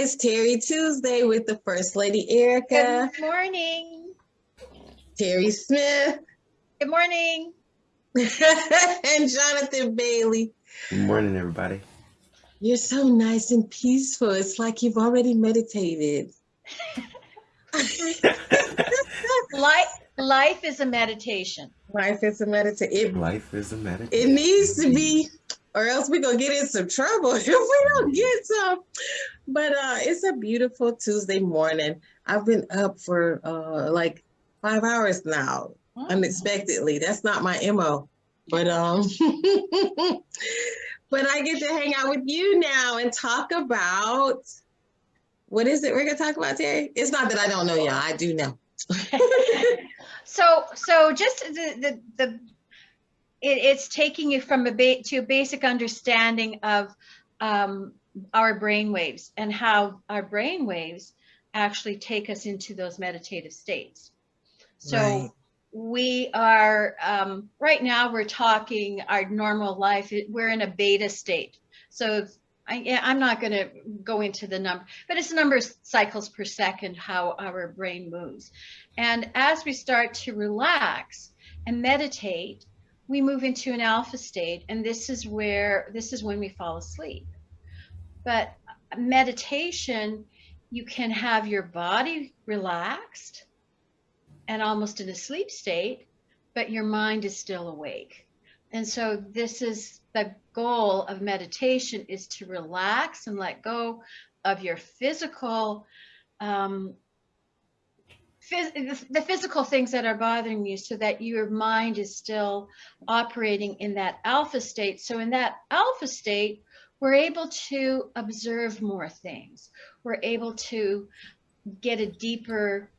Hi, it's Terry Tuesday with the First Lady Erica, Good morning. Terry Smith, Good morning. and Jonathan Bailey. Good morning, everybody. You're so nice and peaceful. It's like you've already meditated. Life, life is a meditation. Life is a meditation. Life is a meditation. it needs to be, or else we're gonna get in some trouble if we don't get some. But uh, it's a beautiful Tuesday morning. I've been up for uh, like five hours now. unexpectedly. That's not my MO. But um but I get to hang out with you now and talk about what is it we're gonna talk about, Terry? It's not that I don't know y'all, I do know. So, so just the, the, the, it, it's taking you from a ba- to a basic understanding of um, our brain waves and how our brain waves actually take us into those meditative states. So Right. we are, um, right now we're talking our normal life, we're in a beta state. So I, yeah, I'm not going to go into the number, but it's number of cycles per second how our brain moves. And as we start to relax and meditate, we move into an alpha state, and this is where this is when we fall asleep. But meditation, you can have your body relaxed and almost in a sleep state, but your mind is still awake. And so this is the goal of meditation is to relax and let go of your physical um, the physical things that are bothering you so that your mind is still operating in that alpha state. So in that alpha state, we're able to observe more things. We're able to get a deeper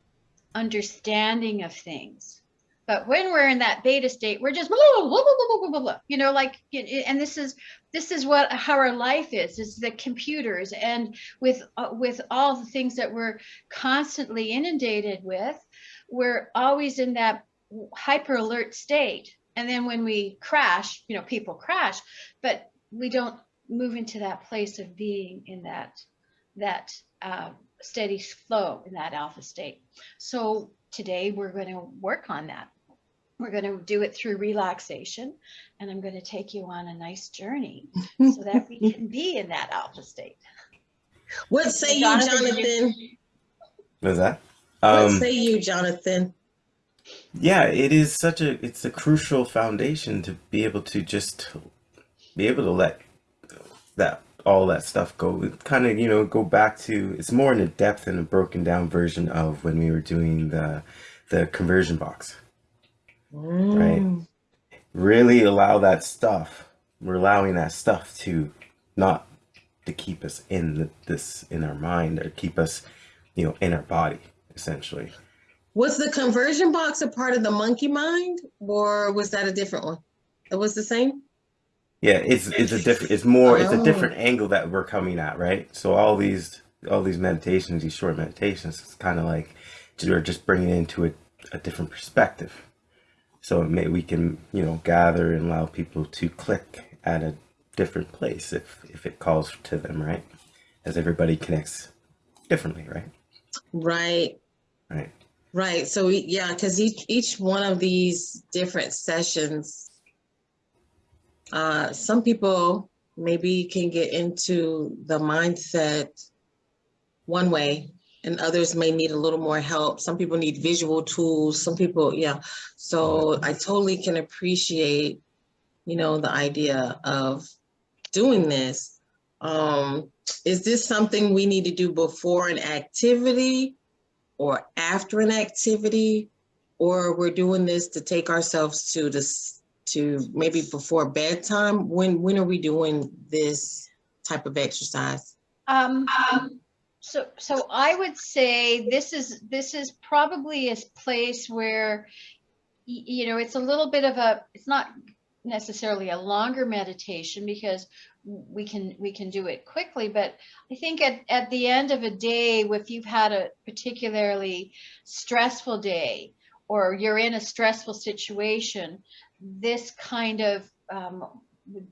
understanding of things. But when we're in that beta state, we're just blah, blah, blah, blah, blah, blah, blah, you know, like, and this is this is what how our life is. is the computers, and with uh, with all the things that we're constantly inundated with, we're always in that hyper alert state. And then when we crash, you know, people crash, but we don't move into that place of being in that that uh, steady flow in that alpha state. So today we're going to work on that we're going to do it through relaxation and i'm going to take you on a nice journey so that we can be in that alpha state What say you, Jonathan, did you- Jonathan? What was that? What Um, say you, Jonathan? yeah, it is such a it's a crucial foundation to be able to just be able to let that all that stuff go. Kind of, you know, go back to it's more in a depth and a broken down version of when we were doing the the conversion box. Mm. Really allow that stuff. We're allowing that stuff to not to keep us in the, this in our mind or keep us, you know, in our body essentially. Was the conversion box a part of the monkey mind or was that a different one? It was the same? Yeah, it's it's a different it's more it's a Oh. different angle that we're coming at, right? So all these all these meditations, these short meditations, it's kind of like we're just bringing it into a, a different perspective. So may, we can you know gather and allow people to click at a different place if if it calls to them, right? As everybody connects differently, right? Right. Right. Right. So we- yeah, because each each one of these different sessions, uh, some people maybe can get into the mindset one way, and others may need a little more help. Some people need visual tools. Some people, yeah. So I totally can appreciate, you know, the idea of doing this. Um, is this something we need to do before an activity? or after an activity, or we're doing this to take ourselves to this to maybe before bedtime? When when are we doing this type of exercise? Um, so, so I would say this is, this is probably a place where, you know, it's a little bit of a, it's not necessarily a longer meditation because we can, we can do it quickly, but I think at, at the end of a day, if you've had a particularly stressful day or you're in a stressful situation, this kind of um,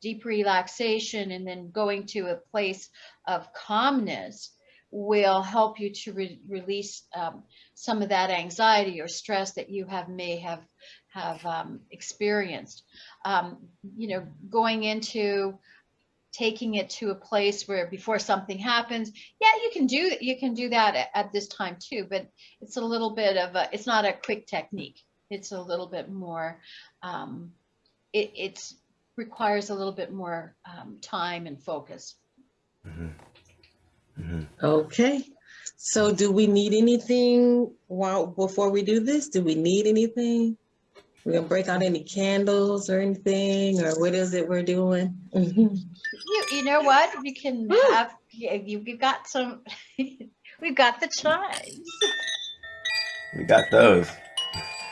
deep relaxation and then going to a place of calmness will help you to re- release um, some of that anxiety or stress that you have may have have um, experienced. Um, you know, going into taking it to a place where before something happens, yeah, you can do you can do that at, at this time too, but it's a little bit of a it's not a quick technique. It's a little bit more. Um, it it's requires a little bit more um, time and focus. Mhm. Okay. So do we need anything while, before we do this? Do we need anything? We're gonna break out any candles or anything, or what is it we're doing? Mhm. You you know what? We can Woo. have yeah, you you've got some. we've got the chimes. We got those.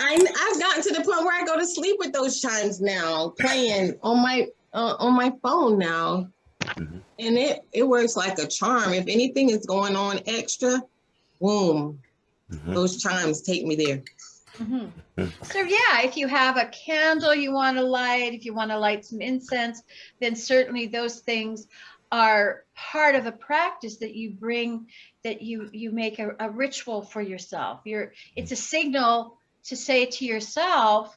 I, I've gotten to the point where I go to sleep with those chimes now, playing on my, uh, on my phone now. Mhm. And it, it works like a charm. If anything is going on extra, boom, Mhm. those chimes take me there. Mhm. Mm. So yeah, if you have a candle you want to light, if you want to light some incense, then certainly those things are part of a practice that you bring, that you you make a, a ritual for yourself. You're it's a signal to say to yourself,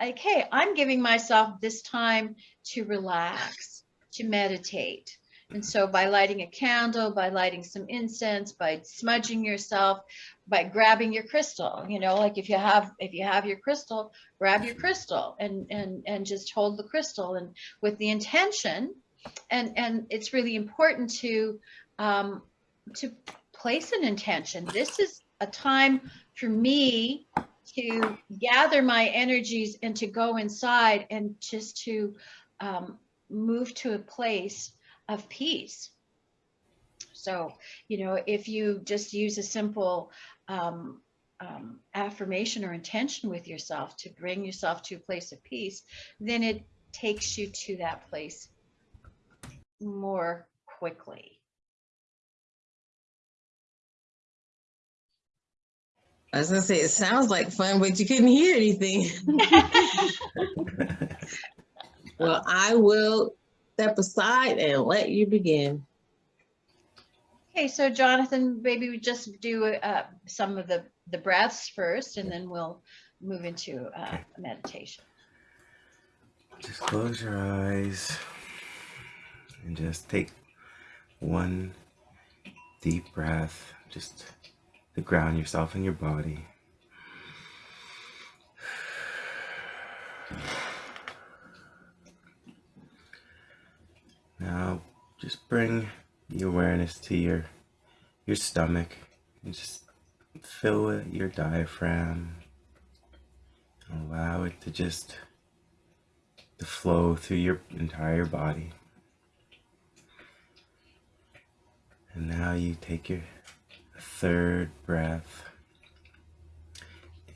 like, hey, I'm giving myself this time to relax, to meditate. And so by lighting a candle, by lighting some incense, by smudging yourself, by grabbing your crystal you know like if you have if you have your crystal grab your crystal and and and just hold the crystal and with the intention and and it's really important to um to place an intention this is a time for me to gather my energies and to go inside and just to um, move to a place of peace so, you know, if you just use a simple um, um, affirmation or intention with yourself to bring yourself to a place of peace, then it takes you to that place more quickly. I was gonna say, it sounds like fun, but you couldn't hear anything. Well, I will step aside and let you begin. Okay, so Jonathan, maybe we just do uh, some of the, the breaths first, and then we'll move into uh, meditation. Just close your eyes and just take one deep breath just to ground yourself in your body. Now just bring the awareness to your your stomach and just fill it, your diaphragm. Allow it to just to flow through your entire body. And now you take your third breath.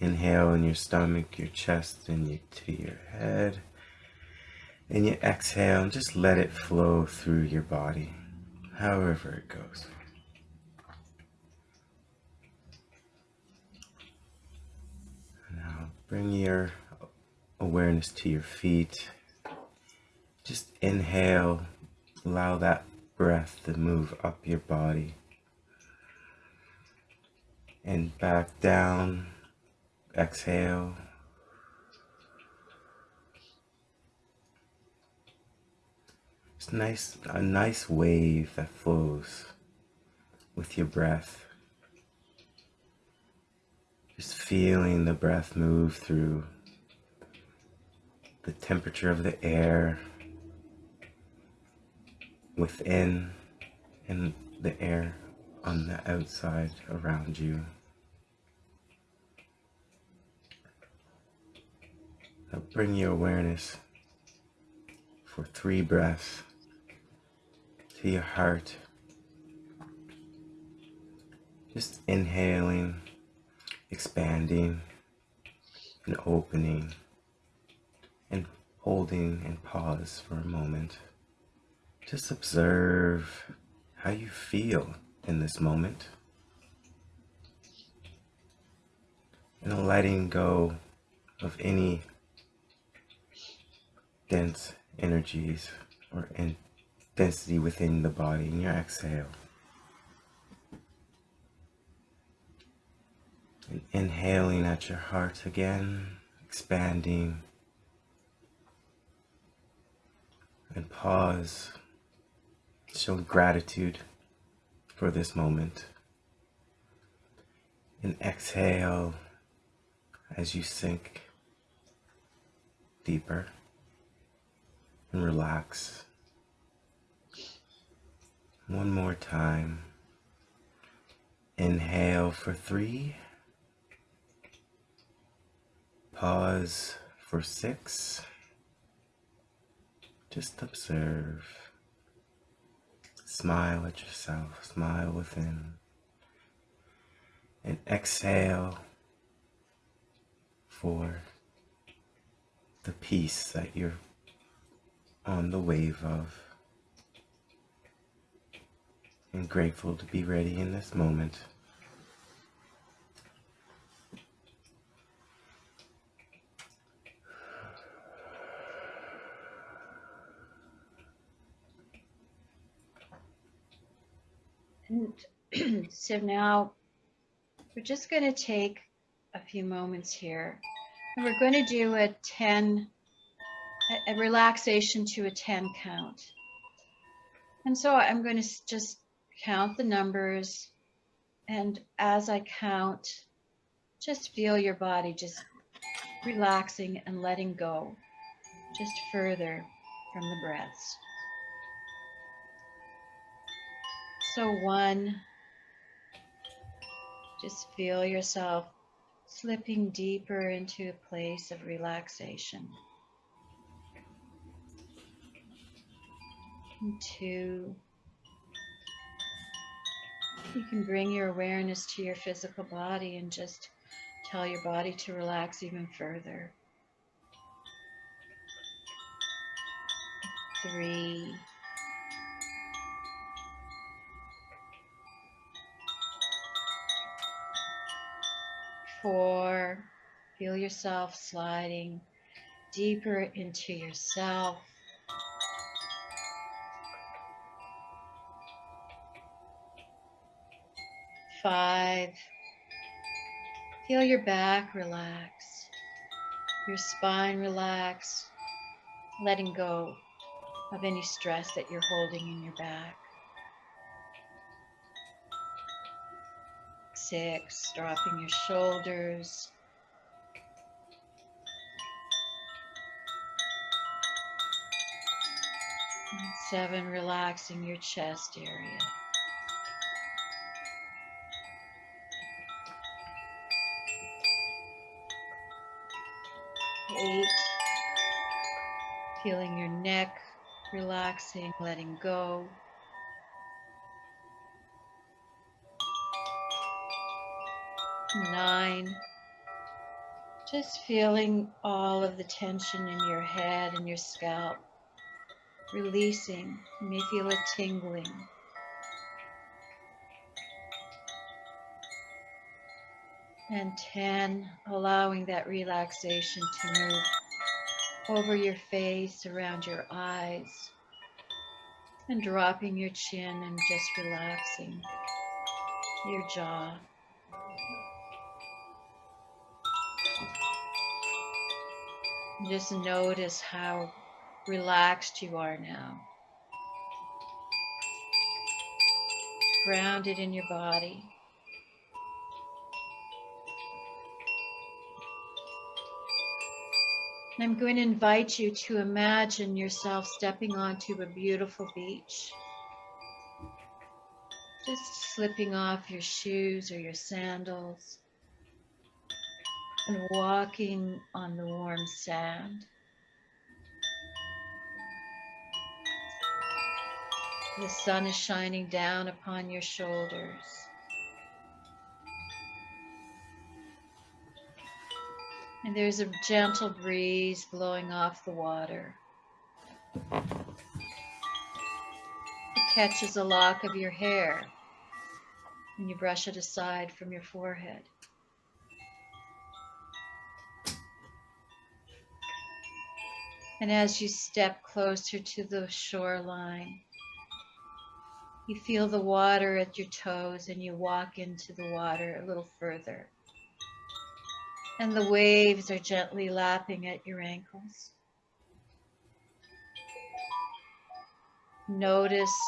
Inhale in your stomach, your chest, and you to your head. And you exhale and just let it flow through your body, however it goes. Now bring your awareness to your feet. Just inhale, allow that breath to move up your body and back down. Exhale. It's nice, a nice wave that flows with your breath. Just feeling the breath move through the temperature of the air within and the air on the outside around you. Now bring your awareness for three breaths to your heart. Just inhaling, expanding, and opening, and holding and pause for a moment. Just observe how you feel in this moment. And letting go of any dense energies or intensity within the body in your exhale. And inhaling at your heart again, expanding. And pause, Show gratitude for this moment. And exhale as you sink deeper and relax. One more time. Inhale for three. Pause for six. Just observe. Smile at yourself, smile within. And exhale for the peace that you're on the wave of. And grateful to be ready in this moment. And so now we're just going to take a few moments here and we're going to do a 10, a, relaxation to a 10 count. And so I'm going to just count the numbers. And as I count, just feel your body just relaxing and letting go just further from the breaths. So one, just feel yourself slipping deeper into a place of relaxation. And two, you can bring your awareness to your physical body and just tell your body to relax even further. Three. Four. Feel yourself sliding deeper into yourself. Five. Feel your back relax, your spine relax, letting go of any stress that you're holding in your back. Six, dropping your shoulders. Seven, relaxing your chest area. Eight, feeling your neck relaxing, letting go. Nine, just feeling all of the tension in your head and your scalp, releasing. You may feel a tingling. And 10, allowing that relaxation to move over your face, around your eyes, and dropping your chin and just relaxing your jaw. Just notice how relaxed you are now. Grounded in your body. I'm going to invite you to imagine yourself stepping onto a beautiful beach. Just slipping off your shoes or your sandals and walking on the warm sand. The sun is shining down upon your shoulders. And there's a gentle breeze blowing off the water. It catches a lock of your hair and you brush it aside from your forehead. And as you step closer to the shoreline, you feel the water at your toes and you walk into the water a little further. And the waves are gently lapping at your ankles. Notice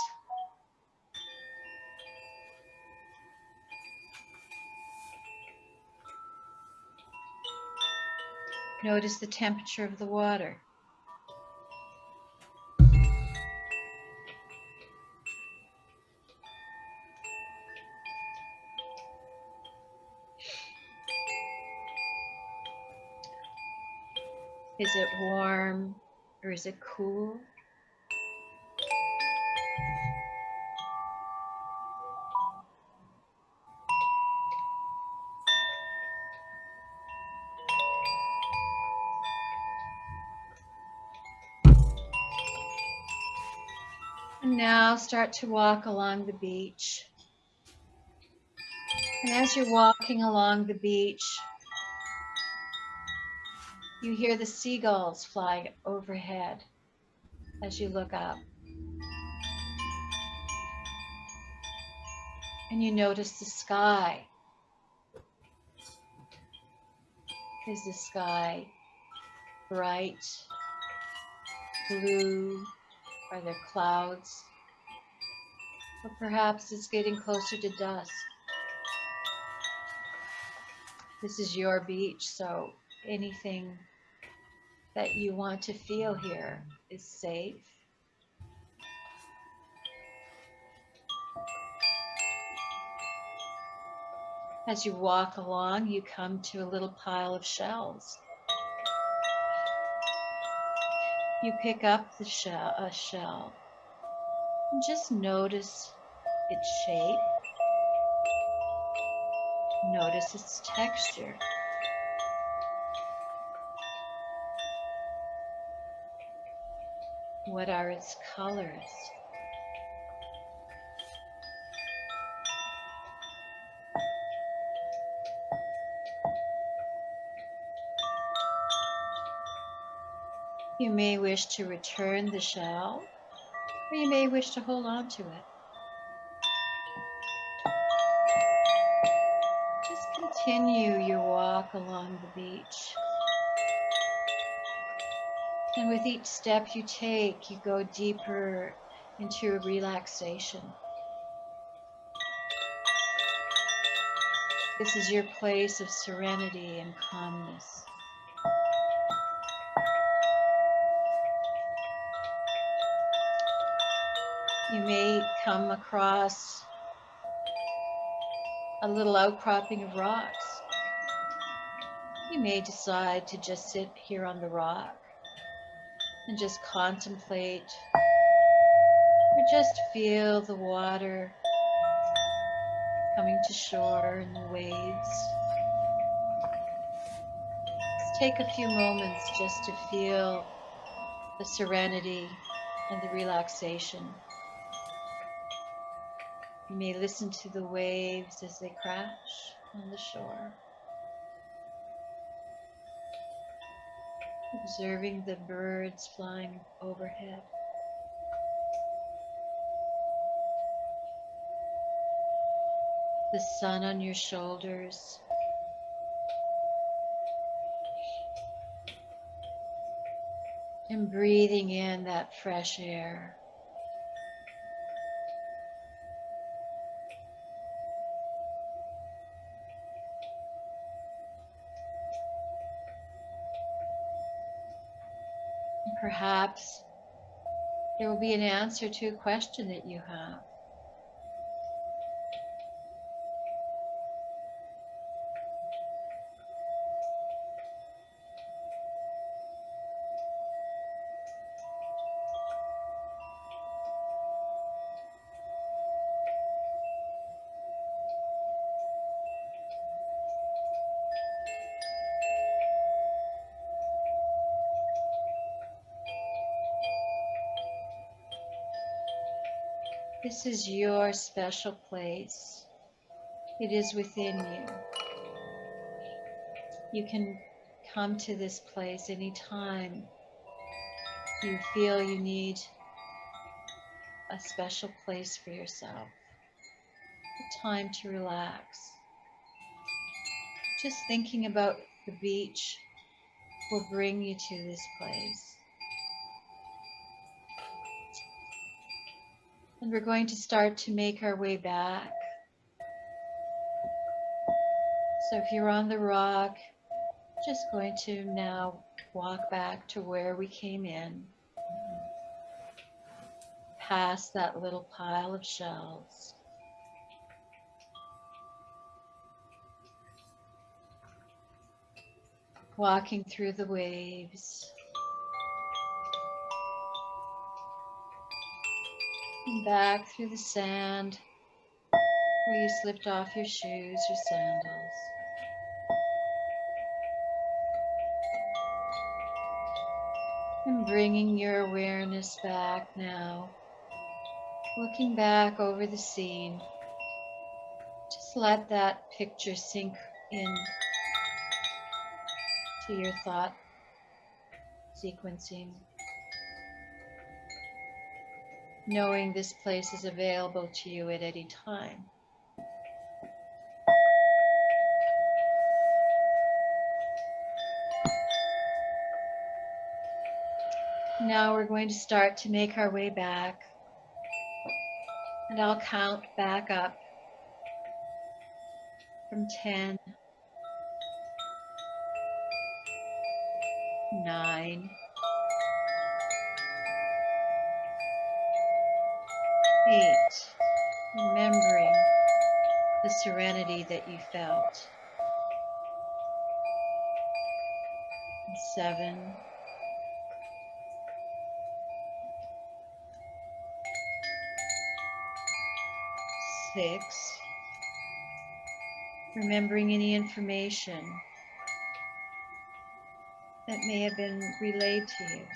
Notice the temperature of the water. Is it warm or is it cool? And now start to walk along the beach. And as you're walking along the beach, you hear the seagulls flying overhead as you look up. And you notice the sky. Is the sky bright, blue? Are there clouds? Or perhaps it's getting closer to dusk. This is your beach, so anything that you want to feel here is safe. As you walk along, you come to a little pile of shells. You pick up the shell, a shell and just notice its shape. Notice its texture. What are its colors? You may wish to return the shell, or you may wish to hold on to it. Just continue your walk along the beach. And with each step you take, you go deeper into relaxation. This is your place of serenity and calmness. You may come across a little outcropping of rocks. You may decide to just sit here on the rock and just contemplate or just feel the water coming to shore and the waves. Let's take a few moments just to feel the serenity and the relaxation. You may listen to the waves as they crash on the shore. Observing the birds flying overhead. The sun on your shoulders. And breathing in that fresh air. Perhaps there will be an answer to a question that you have. This is your special place. It is within you. You can come to this place anytime you feel you need a special place for yourself, a time to relax. Just thinking about the beach will bring you to this place. And we're going to start to make our way back. So if you're on the rock, just going to now walk back to where we came in, past that little pile of shells. Walking through the waves. And back through the sand where you slipped off your shoes or sandals. And bringing your awareness back now, looking back over the scene. Just let that picture sink in to your thought sequencing. Knowing this place is available to you at any time. Now we're going to start to make our way back. And I'll count back up from 10, And 7, six, remembering any information that may have been relayed to you.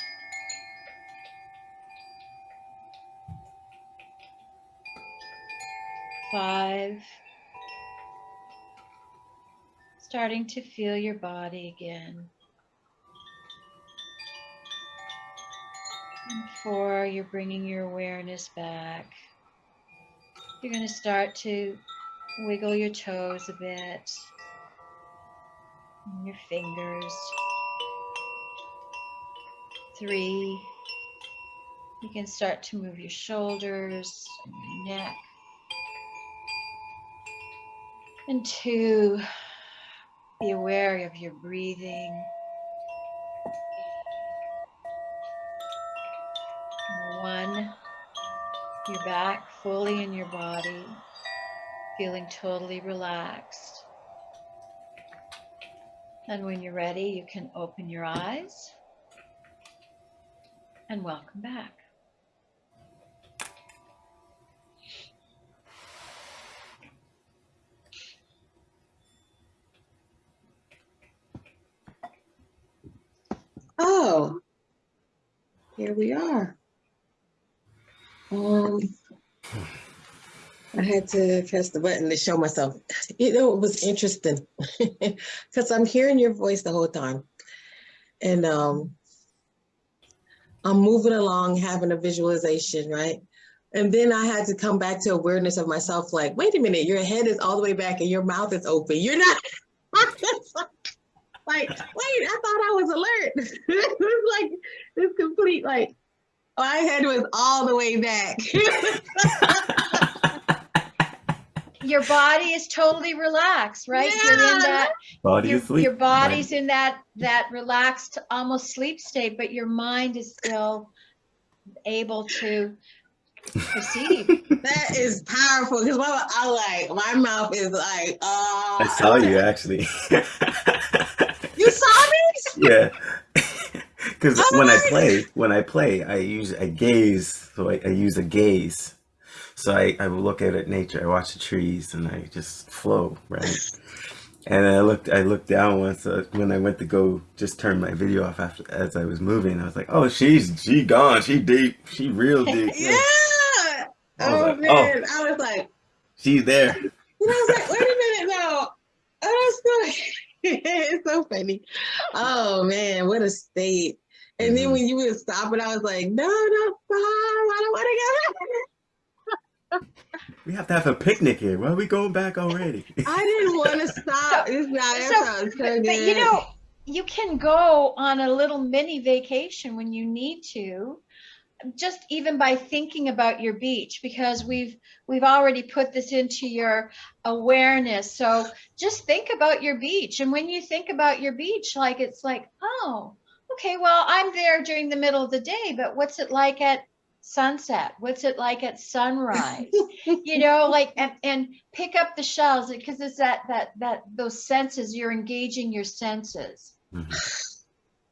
Five, starting to feel your body again. And four, you're bringing your awareness back. You're going to start to wiggle your toes a bit, your fingers. Three, you can start to move your shoulders and your neck. And two, be aware of your breathing. One, you're back fully in your body, feeling totally relaxed. And when you're ready, you can open your eyes and welcome back. Oh, here we are. Um, I had to press the button to show myself. You know, it was interesting because I'm hearing your voice the whole time. And um, I'm moving along, having a visualization, right? And then I had to come back to awareness of myself like, wait a minute, your head is all the way back and your mouth is open. You're not. like, wait, I thought I was alert. it was like this complete, like, oh, my head was all the way back. Your body is totally relaxed, right? You're in Yeah. that Body your, asleep. your body's in that that relaxed almost sleep state but your mind is still able to perceive that is powerful because my, I like, my mouth is like, oh. I saw uh. you actually. You saw me? yeah. Because Oh when I play, when I play, I use I gaze. So I, I use a gaze. So I, I look at it, nature. I watch the trees, and I just flow, right? And I looked, I looked down once uh, when I went to go just turn my video off after as I was moving. I was like, oh, she's she gone, she deep, she real deep. Yeah. I was Oh like, oh. man, I was like, She's there. and I was like, wait a minute, no. Oh, that's so, it's so funny. Oh man, what a state. And then Mhm. when you would stop, and I was like, no, no, stop! I don't want to go. We have to have a picnic here. Why are we going back already? I didn't want to stop. it's not. That so- sounds so but you know, you can go on a little mini vacation when you need to, just even by thinking about your beach, because we've we've already put this into your awareness. So just think about your beach, and when you think about your beach, like it's like, oh, okay, well, I'm there during the middle of the day, but what's it like at sunset? What's it like at sunrise? you know like and, and pick up the shells because it's that that that those senses you're engaging your senses Mhm.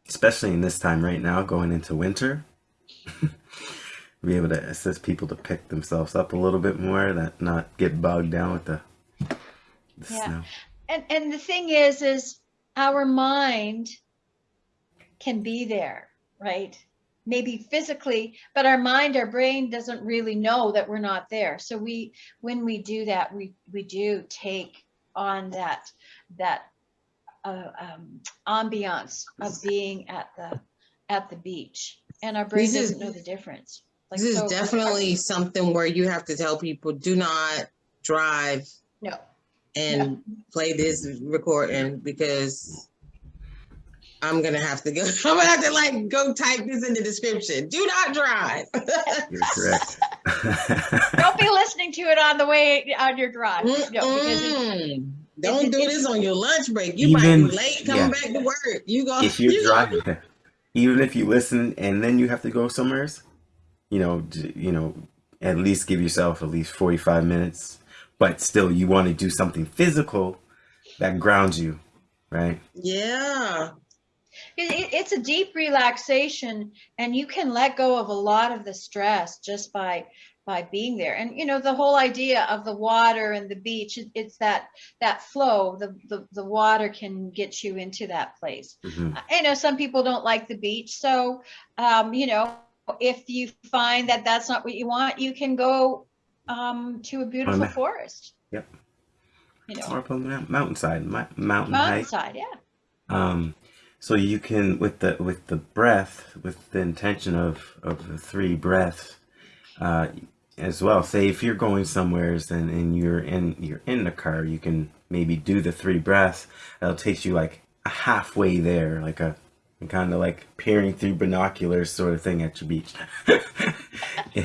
Especially in this time right now, going into winter. Be able to assist people to pick themselves up a little bit more, that not get bogged down with the, the Yeah. snow. and and the thing is is our mind can be there right maybe physically but our mind our brain doesn't really know that we're not there so we when we do that we we do take on that that uh, um, ambiance of being at the at the beach and our brain This doesn't know the difference like this is so- definitely something where you have to tell people, do not drive no and play this recording because I'm gonna have to go. I'm gonna have to like go type this in the description. Do not drive. You're correct. don't be listening to it on the way on your drive no, it, Don't it- do it's- this on your lunch break. You might be late coming yeah. back to work. You go. if you're you go- driving, even if you listen and then you have to go somewhere, else, you know, you know, at least give yourself at least 45 minutes. But still, you want to do something physical that grounds you, right? Yeah. it, it- it's a deep relaxation and you can let go of a lot of the stress just by by being there and you know the whole idea of the water and the beach it, it's that that flow the, the the water can get you into that place Mhm. I know some people don't like the beach, so um, you know, if you find that that's not what you want, you can go um, to a beautiful forest. Yep. You know, Or up on the mountainside, mountain mountainside, yeah. Um, so you can with the with the breath, with the intention of of the three breaths, uh, as well. Say if you're going somewheres and, and you're in you're in the car, you can maybe do the three breaths. That'll take you like halfway there, like a kind of like peering through binoculars sort of thing at your beach.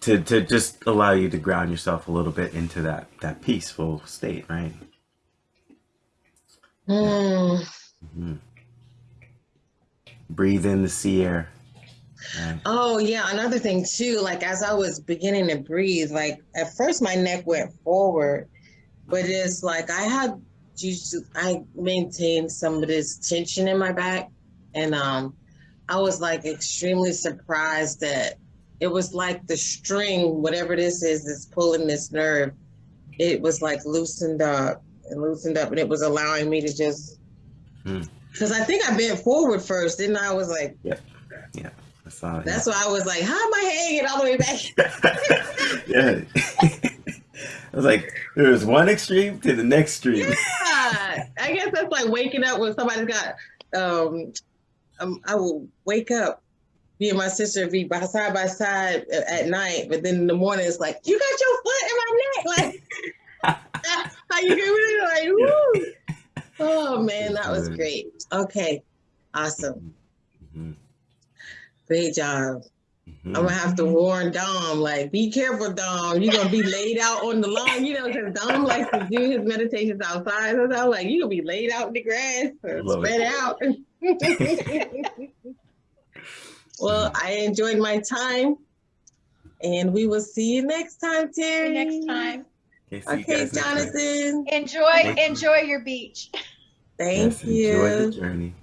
to to just allow you to ground yourself a little bit into that that peaceful state, right? Mm. Mhm. Breathe in the sea air. Right. Oh yeah, another thing too, like as I was beginning to breathe, like at first my neck went forward, but it's like I had I maintained some of this tension in my back. And um I was like extremely surprised that it was like the string, whatever this is, that's pulling this nerve, it was like loosened up and loosened up and it was allowing me to just Hmm. because I think I bent forward first, then I was like I saw it. that's why I was like, how am I hanging all the way back? yeah. I was like, there was one extreme to the next extreme. Yeah, I guess that's like waking up when somebody's got. Um, um, I will wake up, me and my sister be by side by side at night, but then in the morning it's like, you got your foot in my neck, like how you doing? Like, woo. Oh man, that was great. Okay, awesome, Mhm. great job. Mhm. I'm gonna have to warn Dom, like, be careful, Dom. You're gonna be laid out on the lawn, you know, because Dom likes to do his meditations outside. So I'm like, you're gonna be laid out in the grass, spread out. well, I enjoyed my time, and we will see you next time, See Terry. you next time. Okay, Okay, guys next time. Jonathan. Enjoy, enjoy your beach. Thank Yes, Enjoy the you. journey.